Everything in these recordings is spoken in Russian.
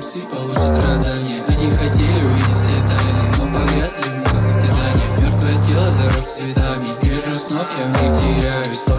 псы получат страдания. Они хотели увидеть все тайны, но погрязли в муках истязания. Мертвое тело зарос цветами, не вижу снов, я в них теряюсь.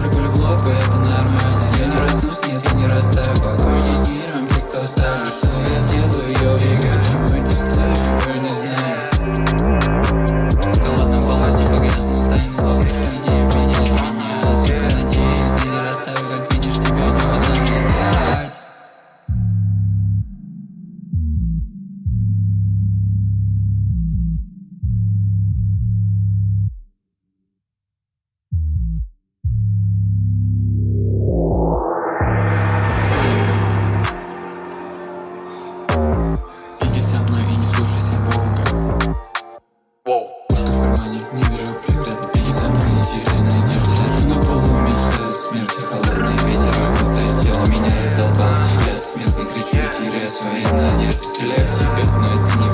Не вижу преград, без не теряя надежды Лежу на полу, мечтаю смерти Холодный ветер окутает тело, меня раздолбал Я смертный, кричу, теряя свои надежды. Стреляю в тебя, но это не